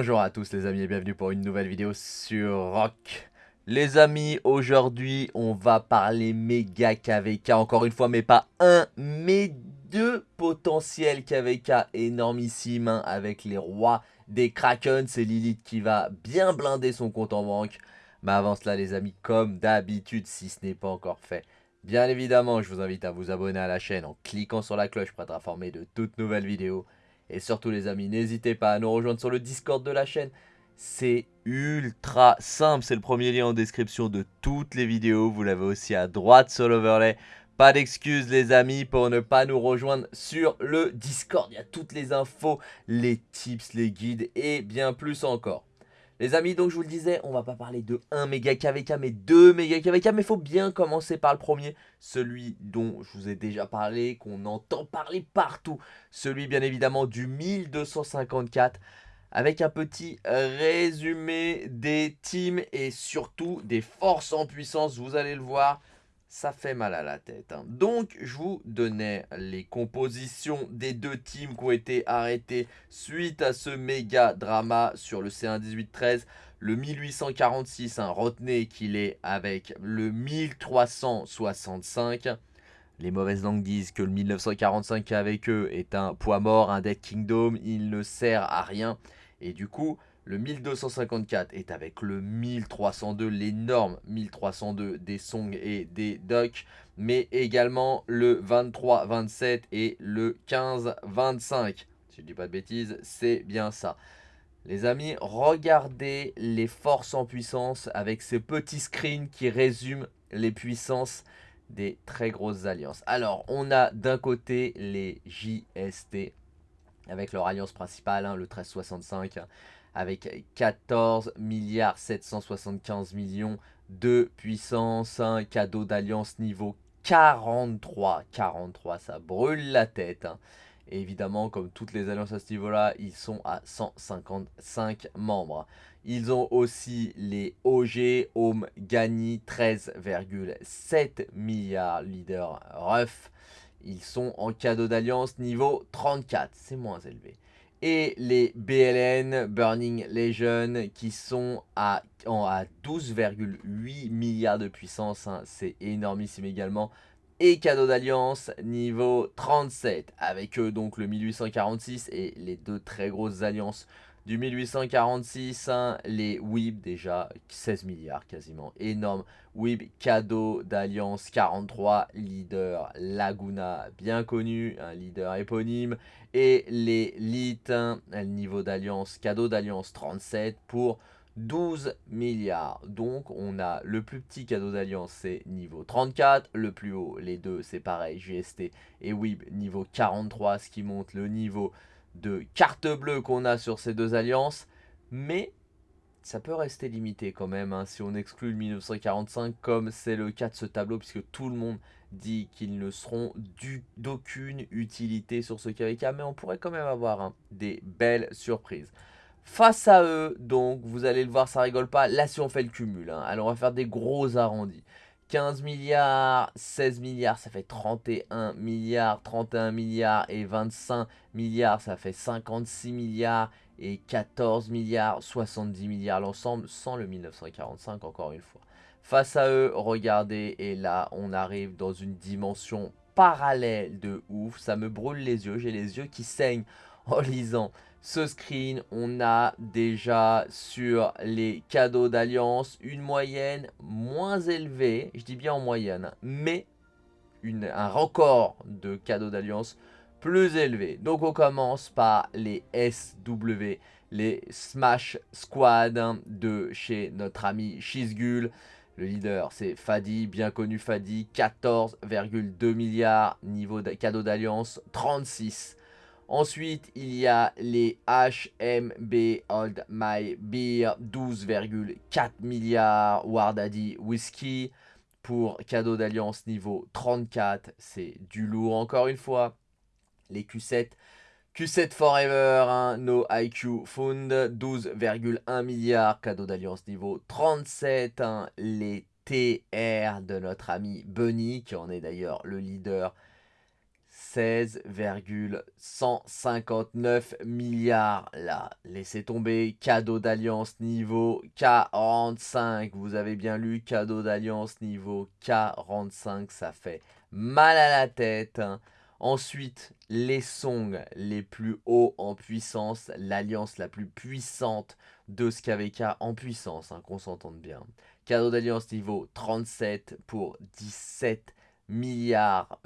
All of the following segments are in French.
Bonjour à tous les amis et bienvenue pour une nouvelle vidéo sur Rock. Les amis, aujourd'hui on va parler méga KVK encore une fois, mais pas un, mais deux potentiels KVK énormissimes hein, avec les rois des Kraken. C'est Lilith qui va bien blinder son compte en banque. Mais avant cela les amis, comme d'habitude, si ce n'est pas encore fait, bien évidemment je vous invite à vous abonner à la chaîne en cliquant sur la cloche pour être informé de toutes nouvelles vidéos. Et surtout les amis, n'hésitez pas à nous rejoindre sur le Discord de la chaîne. C'est ultra simple, c'est le premier lien en description de toutes les vidéos. Vous l'avez aussi à droite sur l'overlay. Pas d'excuses les amis pour ne pas nous rejoindre sur le Discord. Il y a toutes les infos, les tips, les guides et bien plus encore. Les amis, donc je vous le disais, on va pas parler de 1 méga KVK, mais 2 méga KVK, mais il faut bien commencer par le premier, celui dont je vous ai déjà parlé, qu'on entend parler partout, celui bien évidemment du 1254, avec un petit résumé des teams et surtout des forces en puissance, vous allez le voir, ça fait mal à la tête. Hein. Donc, je vous donnais les compositions des deux teams qui ont été arrêtés suite à ce méga drama sur le C1 18-13. Le 1846, hein, retenez qu'il est avec le 1365. Les mauvaises langues disent que le 1945 avec eux est un poids mort, un Dead Kingdom, il ne sert à rien. Et du coup, le 1254 est avec le 1302, l'énorme 1302 des Song et des Duck, mais également le 2327 et le 1525. Si je ne dis pas de bêtises, c'est bien ça. Les amis, regardez les forces en puissance avec ces petits screens qui résument les puissances des très grosses alliances. Alors, on a d'un côté les JST avec leur alliance principale, hein, le 1365, avec 14 milliards 775 millions de puissance, un cadeau d'alliance niveau 43, 43, ça brûle la tête. Hein. évidemment, comme toutes les alliances à ce niveau-là, ils sont à 155 membres. Ils ont aussi les OG, Home, Gani, 13,7 milliards leader ref. Ils sont en cadeau d'alliance niveau 34, c'est moins élevé et les BLN, Burning Legion, qui sont à, à 12,8 milliards de puissance. Hein. C'est énormissime également. Et cadeau d'alliance niveau 37. Avec eux donc le 1846 et les deux très grosses alliances du 1846, hein, les WIB déjà 16 milliards quasiment, énorme. WIB cadeau d'Alliance 43, leader Laguna bien connu, un leader éponyme. Et les LIT, hein, niveau d'Alliance, cadeau d'Alliance 37 pour 12 milliards. Donc on a le plus petit cadeau d'alliance c'est niveau 34, le plus haut les deux c'est pareil GST et WIB niveau 43 ce qui monte le niveau de carte bleue qu'on a sur ces deux alliances. Mais ça peut rester limité quand même hein, si on exclut le 1945 comme c'est le cas de ce tableau puisque tout le monde dit qu'ils ne seront d'aucune utilité sur ce KVK mais on pourrait quand même avoir hein, des belles surprises. Face à eux, donc, vous allez le voir, ça rigole pas. Là, si on fait le cumul, hein, alors on va faire des gros arrondis. 15 milliards, 16 milliards, ça fait 31 milliards, 31 milliards et 25 milliards, ça fait 56 milliards et 14 milliards, 70 milliards l'ensemble, sans le 1945 encore une fois. Face à eux, regardez, et là on arrive dans une dimension parallèle de ouf, ça me brûle les yeux, j'ai les yeux qui saignent en lisant ce screen, on a déjà sur les cadeaux d'alliance une moyenne moins élevée, je dis bien en moyenne, mais un record de cadeaux d'alliance plus élevé. Donc on commence par les SW, les Smash Squad de chez notre ami Shizgul. Le leader, c'est Fadi, bien connu Fadi, 14,2 milliards, niveau de cadeaux d'alliance, 36 Ensuite, il y a les HMB Old My Beer, 12,4 milliards Wardaddy Whisky pour cadeau d'alliance niveau 34. C'est du lourd encore une fois. Les Q7, Q7 Forever, hein, No IQ Fund, 12,1 milliards, cadeau d'alliance niveau 37. Hein. les TR de notre ami Bunny, qui en est d'ailleurs le leader 16,159 milliards. Là, laissez tomber. Cadeau d'alliance niveau 45. Vous avez bien lu cadeau d'alliance niveau 45. Ça fait mal à la tête. Hein. Ensuite, les songs les plus hauts en puissance. L'alliance la plus puissante de SKVK en puissance, hein, qu'on s'entende bien. Cadeau d'alliance niveau 37 pour 17 milliards,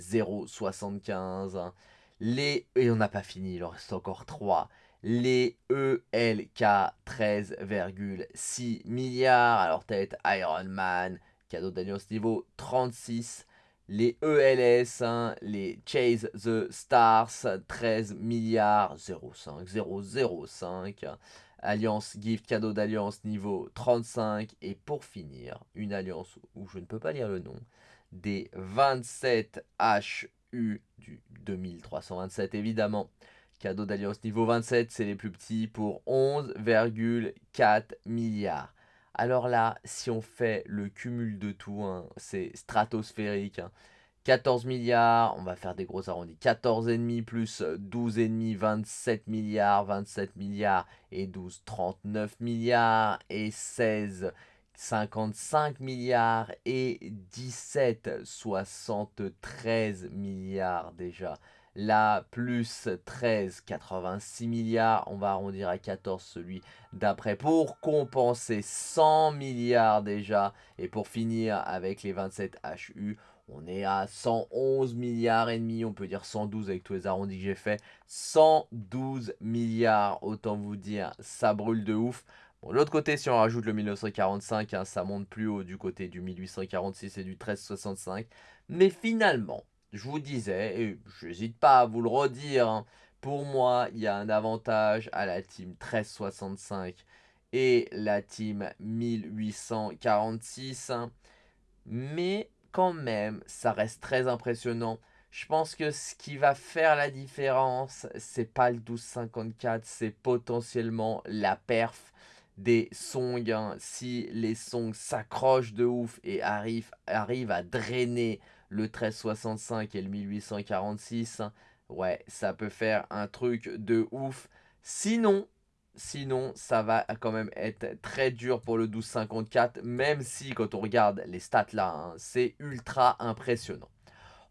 075. Les, et on n'a pas fini, il en reste encore 3. Les ELK 13,6 milliards. Alors tête Iron Man, cadeau d'alliance niveau 36. Les ELS, les Chase the Stars, 13 milliards, 0,5, 005. Alliance gift, cadeau d'alliance niveau 35. Et pour finir, une alliance où je ne peux pas lire le nom, des 27 HU du 2327 évidemment. Cadeau d'alliance niveau 27, c'est les plus petits pour 11,4 milliards. Alors là, si on fait le cumul de tout, hein, c'est stratosphérique. 14 hein. milliards, on va faire des gros arrondis. 14,5 plus 12,5, 27 milliards, 27 milliards et 12, 39 milliards et 16 55 milliards et 17, 73 milliards déjà. Là, plus 13, 86 milliards. On va arrondir à 14 celui d'après pour compenser 100 milliards déjà. Et pour finir avec les 27 HU, on est à 111 milliards et demi. On peut dire 112 avec tous les arrondis que j'ai fait. 112 milliards, autant vous dire, ça brûle de ouf. L'autre côté, si on rajoute le 1945, hein, ça monte plus haut du côté du 1846 et du 1365. Mais finalement, je vous disais, et je n'hésite pas à vous le redire, hein, pour moi, il y a un avantage à la team 1365 et la team 1846. Hein. mais quand même, ça reste très impressionnant. Je pense que ce qui va faire la différence, c'est pas le 1254, c'est potentiellement la perf des songs. Hein. Si les songs s'accrochent de ouf et arrivent, à drainer le 1365 et le 1846, hein, ouais, ça peut faire un truc de ouf. Sinon, sinon, ça va quand même être très dur pour le 1254, même si quand on regarde les stats là, hein, c'est ultra impressionnant.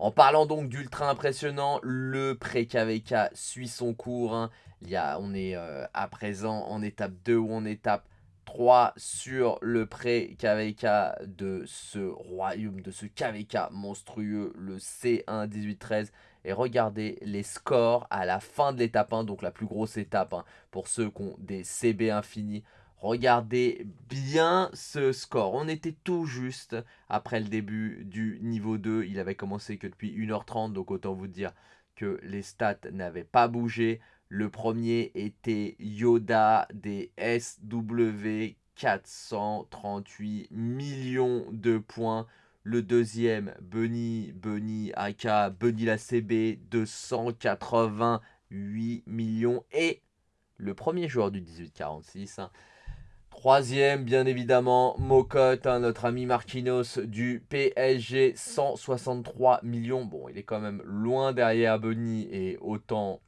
En parlant donc d'ultra impressionnant, le pré-KVK suit son cours. Hein. Il y a, on est euh, à présent en étape 2 ou en étape 3 sur le pré-KVK de ce royaume, de ce KVK monstrueux, le C1 18-13. Et regardez les scores à la fin de l'étape 1, donc la plus grosse étape hein, pour ceux qui ont des CB infinis. Regardez bien ce score. On était tout juste après le début du niveau 2. Il avait commencé que depuis 1h30. Donc autant vous dire que les stats n'avaient pas bougé. Le premier était Yoda des SW 438 millions de points. Le deuxième, Bunny, Bunny Aka, Bunny la CB, 288 millions. Et le premier joueur du 1846, Troisième, bien évidemment, Mocotte, hein, notre ami Marquinhos du PSG, 163 millions. Bon, il est quand même loin derrière Bunny et autant,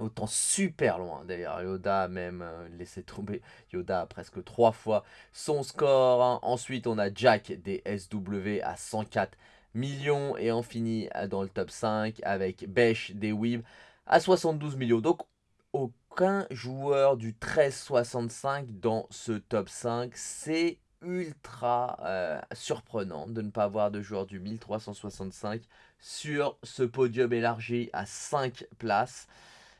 autant super loin d'ailleurs. Yoda a même euh, laissé tomber Yoda presque trois fois son score. Hein. Ensuite, on a Jack des SW à 104 millions et on finit euh, dans le top 5 avec Besh des Weeb à 72 millions. Donc, aucun joueur du 1365 dans ce top 5. C'est ultra euh, surprenant de ne pas avoir de joueur du 1365 sur ce podium élargi à 5 places.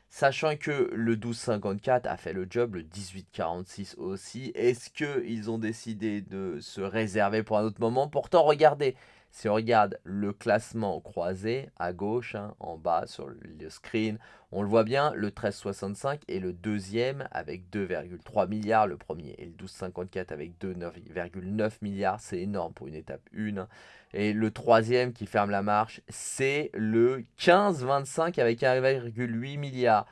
Sachant que le 1254 a fait le job, le 1846 aussi. Est-ce qu'ils ont décidé de se réserver pour un autre moment? Pourtant, regardez, si on regarde le classement croisé à gauche, hein, en bas sur le screen, on le voit bien, le 1365 est le deuxième avec 2,3 milliards. Le premier est le 1254 avec 2,9 milliards. C'est énorme pour une étape 1. Et le troisième qui ferme la marche, c'est le 1525 avec 1,8 milliard.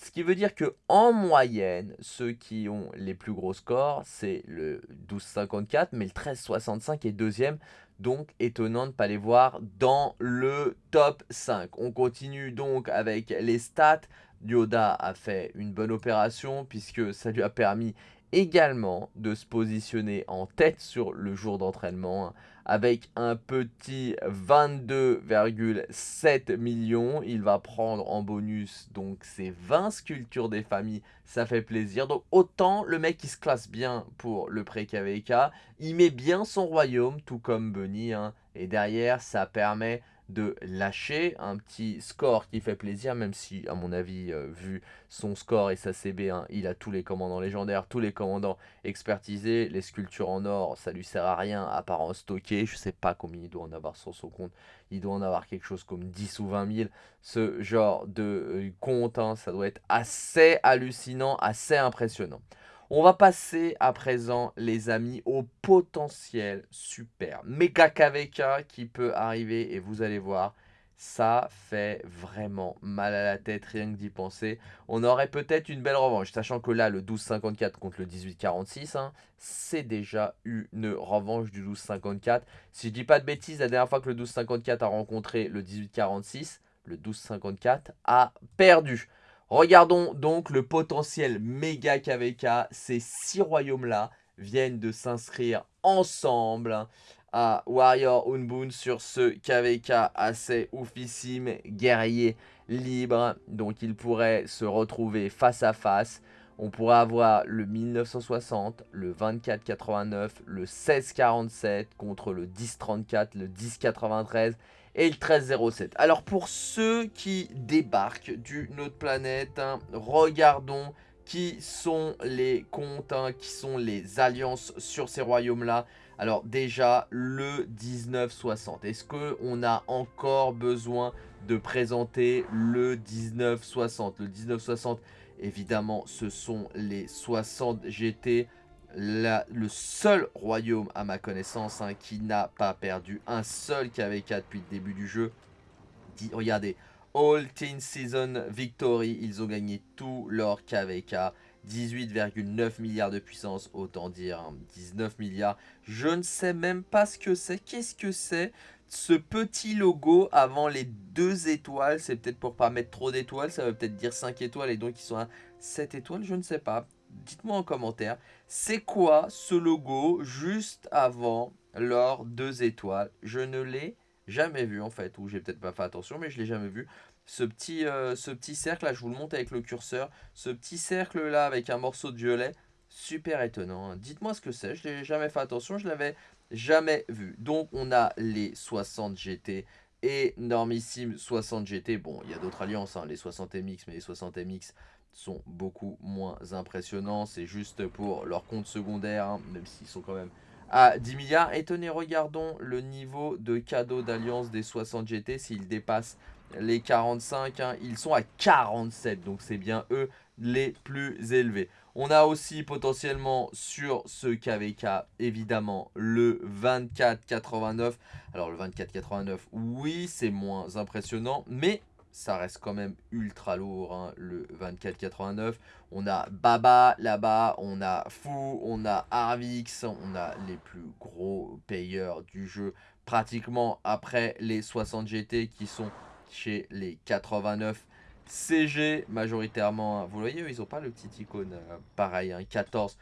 Ce qui veut dire que en moyenne, ceux qui ont les plus gros scores, c'est le 12,54, mais le 13,65 est deuxième. Donc, étonnant de ne pas les voir dans le top 5. On continue donc avec les stats. Yoda a fait une bonne opération puisque ça lui a permis également de se positionner en tête sur le jour d'entraînement avec un petit 22,7 millions. Il va prendre en bonus donc ces 20 sculptures des familles, ça fait plaisir. Donc autant le mec il se classe bien pour le pré-KVK, il met bien son royaume tout comme Bunny hein. et derrière ça permet de lâcher un petit score qui fait plaisir, même si, à mon avis, euh, vu son score et sa CB1, il a tous les commandants légendaires, tous les commandants expertisés. Les sculptures en or, ça lui sert à rien à part en stocker. Je sais pas combien il doit en avoir sur son compte. Il doit en avoir quelque chose comme 10 ou 20 000. Ce genre de euh, compte, hein, ça doit être assez hallucinant, assez impressionnant. On va passer à présent, les amis, au potentiel super méga KVK qui peut arriver et vous allez voir, ça fait vraiment mal à la tête rien que d'y penser. On aurait peut-être une belle revanche, sachant que là, le 12-54 contre le 18-46, hein, c'est déjà une revanche du 12-54. Si je dis pas de bêtises, la dernière fois que le 12-54 a rencontré le 18-46, le 12-54 a perdu. Regardons donc le potentiel méga KVK. Ces six royaumes-là viennent de s'inscrire ensemble à Warrior Unboon sur ce KVK assez oufissime, guerrier libre. Donc il pourrait se retrouver face à face. On pourrait avoir le 1960, le 2489, le 1647 contre le 1034, le 1093 et le 1307. Alors pour ceux qui débarquent d'une autre planète, hein, regardons qui sont les comptes, hein, qui sont les alliances sur ces royaumes-là. Alors déjà, le 1960. Est-ce qu'on a encore besoin de présenter le 1960 Le 1960, évidemment, ce sont les 60 GT le seul royaume à ma connaissance hein, qui n'a pas perdu un seul KVK depuis le début du jeu. regardez, All Teen Season Victory, ils ont gagné tout leur KVK. 18,9 milliards de puissance, autant dire 19 hein, milliards. Je ne sais même pas ce que c'est. Qu'est-ce que c'est ce petit logo avant les deux étoiles? C'est peut-être pour pas mettre trop d'étoiles, ça veut peut-être dire 5 étoiles et donc ils sont à 7 étoiles, je ne sais pas dites-moi en commentaire, c'est quoi ce logo juste avant leurs deux étoiles? Je ne l'ai jamais vu en fait, ou j'ai peut-être pas fait attention, mais je l'ai jamais vu. Ce petit, euh, cercle là, je vous le montre avec le curseur, ce petit cercle là avec un morceau de violet, super étonnant. Hein. Dites-moi ce que c'est, je n'ai jamais fait attention, je l'avais jamais vu. Donc on a les 60 GT énormissime 60 GT. Bon, il y a d'autres alliances, hein, les 60 MX, mais les 60 MX sont beaucoup moins impressionnants. C'est juste pour leur compte secondaire, hein, même s'ils sont quand même à 10 milliards. Et tenez, regardons le niveau de cadeau d'alliance des 60 GT. S'ils dépassent les 45, hein, ils sont à 47. Donc c'est bien eux les plus élevés. On a aussi potentiellement sur ce KVK, évidemment, le 24,89. Alors le 24,89, oui, c'est moins impressionnant, mais ça reste quand même ultra lourd, hein, le 24,89. On a Baba là-bas, on a Fou, on a Arvix, on a les plus gros payeurs du jeu, pratiquement après les 60 GT qui sont chez les 89 CG majoritairement. Hein. Vous voyez, ils n'ont pas le petit icône euh, pareil, 14,3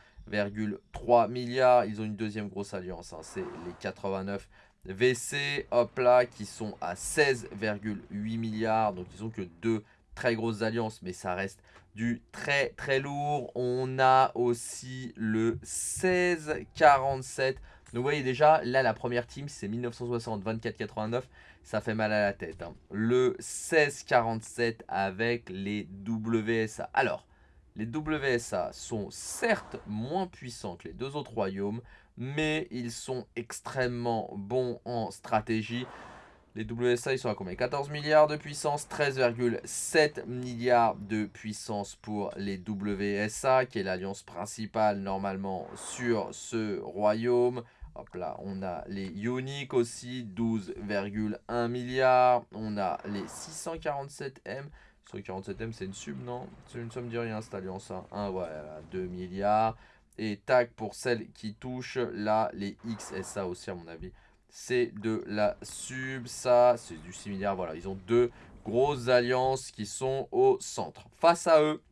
hein. milliards. Ils ont une deuxième grosse alliance, c'est les 89 VC, hop là, qui sont à 16,8 milliards. Donc ils ont que deux très grosses alliances, mais ça reste du très très lourd. On a aussi le 1647. Donc vous voyez déjà, là la première team c'est 1960, 24,89. Ça fait mal à la tête. Hein. Le 1647 avec les WSA. Alors, les WSA sont certes moins puissants que les deux autres royaumes, mais ils sont extrêmement bons en stratégie. Les WSA, ils sont à combien? 14 milliards de puissance, 13,7 milliards de puissance pour les WSA, qui est l'alliance principale normalement sur ce royaume. Hop là, on a les Unique aussi, 12,1 milliards. On a les 647M 147M, c'est une sub, non? Ça me dit rien, cette alliance. Hein. 1, ouais, 2 milliards. Et tac, pour celles qui touchent, là, les XSA aussi, à mon avis. C'est de la sub, ça, c'est du 6 milliards. Voilà, ils ont deux grosses alliances qui sont au centre. Face à eux,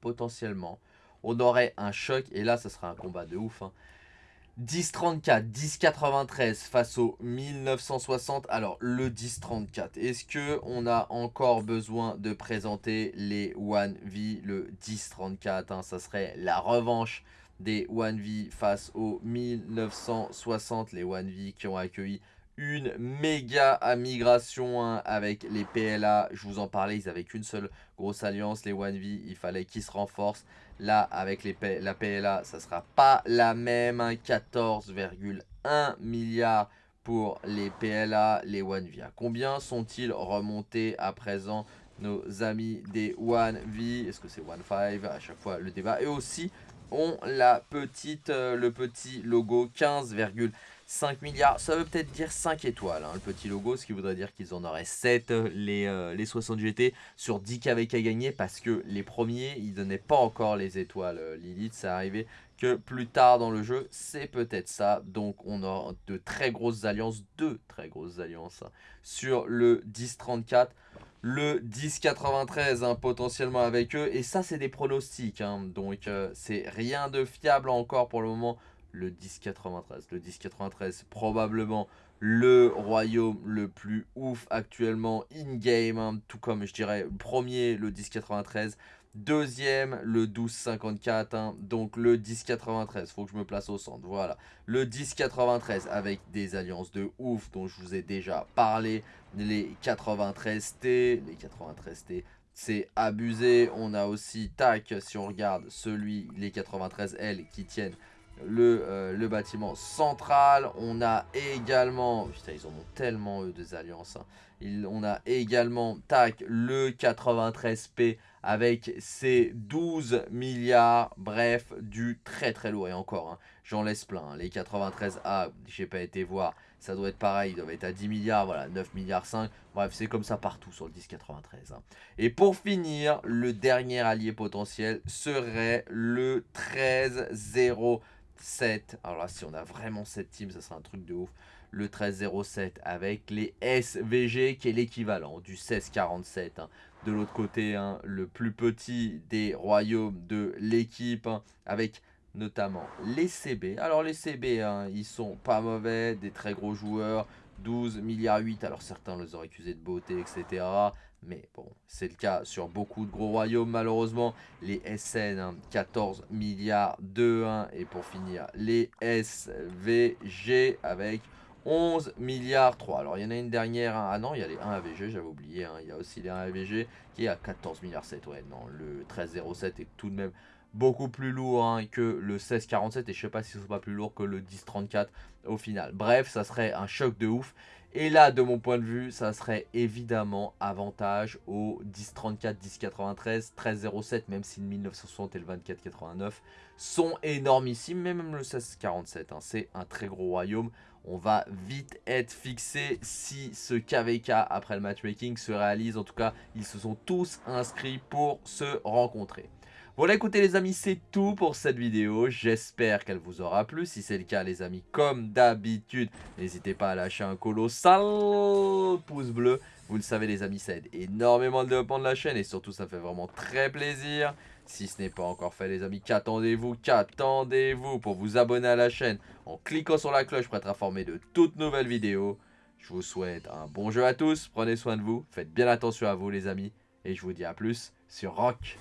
potentiellement, on aurait un choc. Et là, ça sera un combat de ouf. Hein. 1034, 1093 face au 1960. Alors, le 1034, est-ce que on a encore besoin de présenter les 1V Le 1034, hein, ça serait la revanche des 1V face au 1960. Les 1V qui ont accueilli une méga migration hein, avec les PLA. Je vous en parlais, ils avaient qu'une seule grosse alliance, les 1V. Il fallait qu'ils se renforcent. Là, avec les la PLA, ça sera pas la même. 14,1 hein. milliards pour les PLA, les 1V. À combien sont-ils remontés à présent nos amis des 1V Est-ce que c'est 1.5 À chaque fois, le débat. Et aussi, on la petite, euh, le petit logo 15,5 5 milliards, ça veut peut-être dire 5 étoiles, hein, le petit logo, ce qui voudrait dire qu'ils en auraient 7, euh, les, euh, les 60 GT, sur 10 KVK gagnés, parce que les premiers, ils donnaient pas encore les étoiles euh, Lilith, ça arrivait que plus tard dans le jeu, c'est peut-être ça, donc on a de très grosses alliances, deux très grosses alliances, hein, sur le 10-34, le 10-93 hein, potentiellement avec eux, et ça c'est des pronostics, donc c'est rien de fiable encore pour le moment, le 1093. Le 1093, probablement le royaume le plus ouf actuellement in-game, hein, tout comme je dirais premier le 1093, deuxième le 1254, hein, donc le 1093, faut que je me place au centre, voilà. Le 1093 avec des alliances de ouf dont je vous ai déjà parlé, les 93T, les 93T, c'est abusé, on a aussi, tac, si on regarde celui, les 93L qui tiennent le, euh, le, bâtiment central. On a également... Putain, ils en ont tellement, eux, des alliances. Hein. on a également, tac, le 93P avec ses 12 milliards. Bref, du très très lourd. Et encore, hein, j'en laisse plein. Hein. Les 93A, j'ai pas été voir, ça doit être pareil. Ils doivent être à 10 milliards, voilà, 9 milliards 5. Bref, c'est comme ça partout sur le 1093. Et pour finir, le dernier allié potentiel serait le 13-0 7. Alors là, si on a vraiment cette team, ça sera un truc de ouf. Le 1307 avec les SVG qui est l'équivalent du 1647. Hein. De l'autre côté, hein, le plus petit des royaumes de l'équipe hein, avec notamment les CB. Alors les CB, ils sont pas mauvais, des très gros joueurs. 12 milliards 8, alors certains les auraient accusés de beauté, etc. Mais bon, c'est le cas sur beaucoup de gros royaumes malheureusement. Les SN, 14 hein, milliards de 1. Et pour finir, les SVG avec 11 milliards 3. Alors il y en a une dernière. Hein. Ah non, il y a les 1 AVG, j'avais oublié. Hein. Il y a aussi les 1 AVG qui est à 14 milliards 7. Ouais, non, le 1307 est tout de même beaucoup plus lourd que le 1647 et je sais pas si ce sera pas plus lourd que le 1034 au final. Bref, ça serait un choc de ouf et là, de mon point de vue, ça serait évidemment avantage au 1034, 1093, 1307, même si le 1960 et le 2489 sont énormissimes, mais même le 1647, hein, c'est un très gros royaume. On va vite être fixé si ce KVK après le matchmaking se réalise. En tout cas, ils se sont tous inscrits pour se rencontrer. Voilà écoutez les amis c'est tout pour cette vidéo, j'espère qu'elle vous aura plu, si c'est le cas les amis comme d'habitude n'hésitez pas à lâcher un colossal pouce bleu, vous le savez les amis ça aide énormément le développement de la chaîne et surtout ça fait vraiment très plaisir, si ce n'est pas encore fait les amis qu'attendez-vous, qu'attendez-vous pour vous abonner à la chaîne en cliquant sur la cloche pour être informé de toutes nouvelles vidéos, je vous souhaite un bon jeu à tous, prenez soin de vous, faites bien attention à vous les amis. Et je vous dis à plus sur Rock